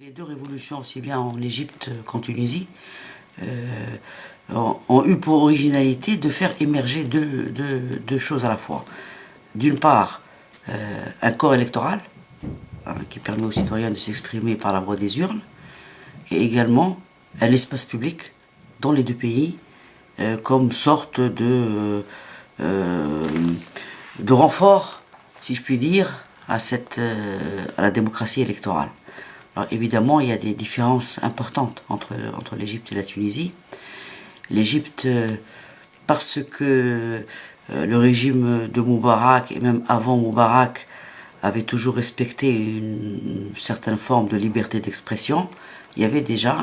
Les deux révolutions, aussi bien en Égypte qu'en Tunisie, euh, ont, eu pour originalité de faire émerger deux, choses à la fois. D'une part, euh, un corps électoral hein, qui permet aux citoyens de s'exprimer par la voie des urnes, et également un espace public dans les deux pays euh, comme sorte de, renfort, si je puis dire, à la démocratie électorale. Alors évidemment, il y a des différences importantes entre, entre l'Égypte et la Tunisie. L'Égypte, euh, parce que euh, le régime de Moubarak, et même avant Moubarak, avait toujours respecté une, certaine forme de liberté d'expression, il y avait déjà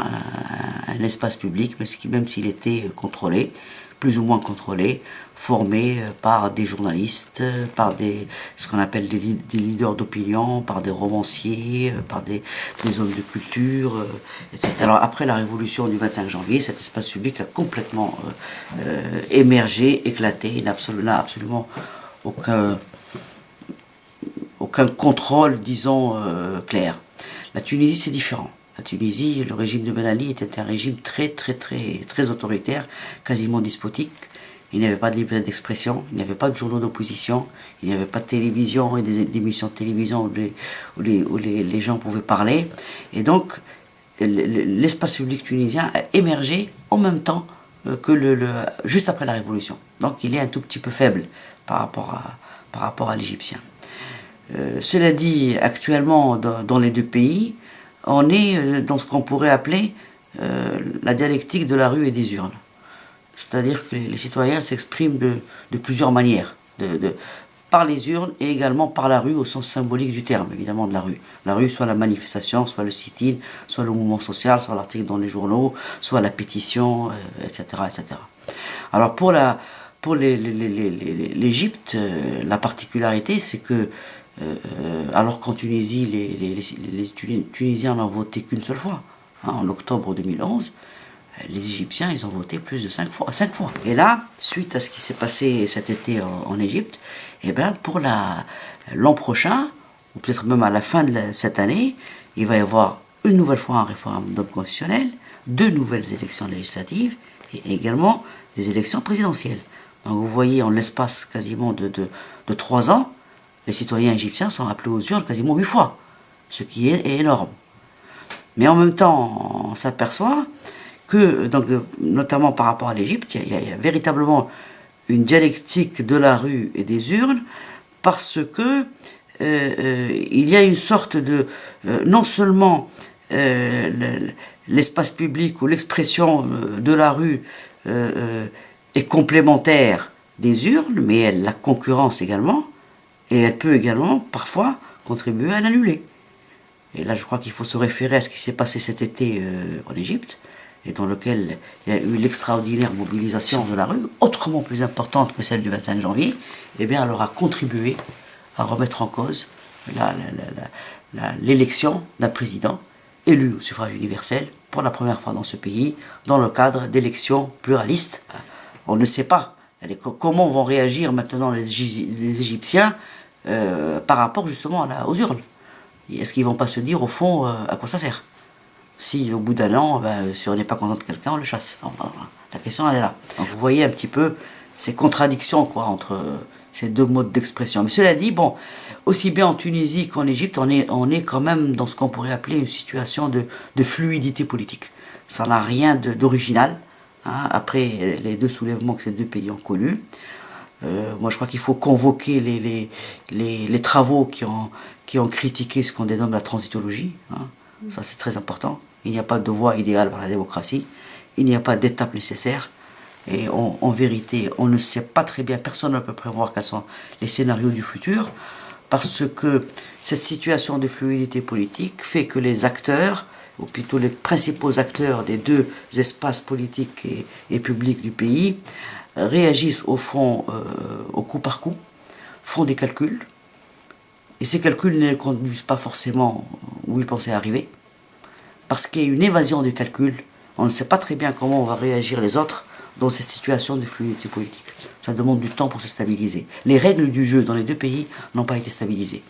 un, espace public, même s'il était contrôlé, plus ou moins contrôlé, formés euh, par des journalistes, euh, par des, ce qu'on appelle des, leaders d'opinion, par des romanciers, euh, par des, des, hommes de culture, etc. Alors après la révolution du 25 janvier, cet espace public a complètement émergé, éclaté, il n'a absolument, absolument aucun, aucun contrôle, disons, clair. La Tunisie, c'est différent. La Tunisie, le régime de Ben Ali était un régime très, très, très, très autoritaire, quasiment despotique, il n'y avait pas de liberté d'expression, il n'y avait pas de journaux d'opposition, il n'y avait pas de télévision et des, émissions de télévision où, les, gens pouvaient parler. Et donc, l'espace public tunisien a émergé en même temps euh, que le, juste après la Révolution. Donc, il est un tout petit peu faible par rapport à, à l'égyptien. Euh, cela dit, actuellement, dans, les deux pays, on est euh, dans ce qu'on pourrait appeler la dialectique de la rue et des urnes. C'est-à-dire que les, citoyens s'expriment de, plusieurs manières, par les urnes et également par la rue au sens symbolique du terme, évidemment de la rue. La rue, soit la manifestation, soit le sit-in, soit le mouvement social, soit l'article dans les journaux, soit la pétition, etc., euh, etc. Alors pour l'Égypte, euh, la particularité, c'est que euh, alors qu'en Tunisie, les, Tunisiens n'ont voté qu'une seule fois, hein, en octobre 2011, les Égyptiens, ils ont voté plus de 5 fois. Cinq fois. Et là, suite à ce qui s'est passé cet été en, Égypte, eh ben pour l'an prochain, ou peut-être même à la fin de cette année, il va y avoir une nouvelle fois un référendum constitutionnel, deux nouvelles élections législatives et également des élections présidentielles. Donc vous voyez, en l'espace quasiment de, de, trois ans, les citoyens égyptiens sont appelés aux urnes quasiment huit fois, ce qui est énorme. Mais en même temps, on s'aperçoit que, donc, notamment par rapport à l'Égypte, il, y, a véritablement une dialectique de la rue et des urnes, parce que euh, euh, il y a une sorte de, euh, non seulement l'espace public ou l'expression de la rue est complémentaire des urnes, mais la concurrence également, et elle peut également parfois contribuer à l'annuler. Et là, je crois qu'il faut se référer à ce qui s'est passé cet été en Égypte, et dans lequel il y a eu l'extraordinaire mobilisation de la rue, autrement plus importante que celle du 25 janvier, eh bien, elle aura contribué à remettre en cause l'élection d'un président élu au suffrage universel pour la première fois dans ce pays, dans le cadre d'élections pluralistes. On ne sait pas comment vont réagir maintenant les, Égyptiens euh, par rapport justement aux urnes. Est-ce qu'ils vont pas se dire au fond euh, à quoi ça sert? Si au bout d'un an, ben, si on n'est pas content de quelqu'un, on le chasse. la question, elle est là. Vous voyez un petit peu ces contradictions quoi, entre ces deux modes d'expression. Mais cela dit, bon, aussi bien en Tunisie qu'en Égypte, on est, on est quand même dans ce qu'on pourrait appeler une situation de, de fluidité politique. Ça n'a rien d'original, hein, après les deux soulèvements que ces deux pays ont connus. Euh, moi, je crois qu'il faut convoquer les, les, les, travaux qui ont, qui ont critiqué ce qu'on dénomme la transitologie. Hein. Ça, c'est très important. Il n'y a pas de voie idéale vers la démocratie. Il n'y a pas d'étape nécessaire. Et en vérité, on ne sait pas très bien, personne ne peut prévoir quels sont les scénarios du futur, parce que cette situation de fluidité politique fait que les acteurs, ou plutôt les principaux acteurs des deux espaces politiques et, publics du pays, réagissent au fond euh, au coup par coup, font des calculs, et ces calculs ne conduisent pas forcément où ils pensaient arriver, parce qu'il y a une évasion du calcul. On ne sait pas très bien comment on va réagir les autres dans cette situation de fluidité politique. Ça demande du temps pour se stabiliser. Les règles du jeu dans les deux pays n'ont pas été stabilisées.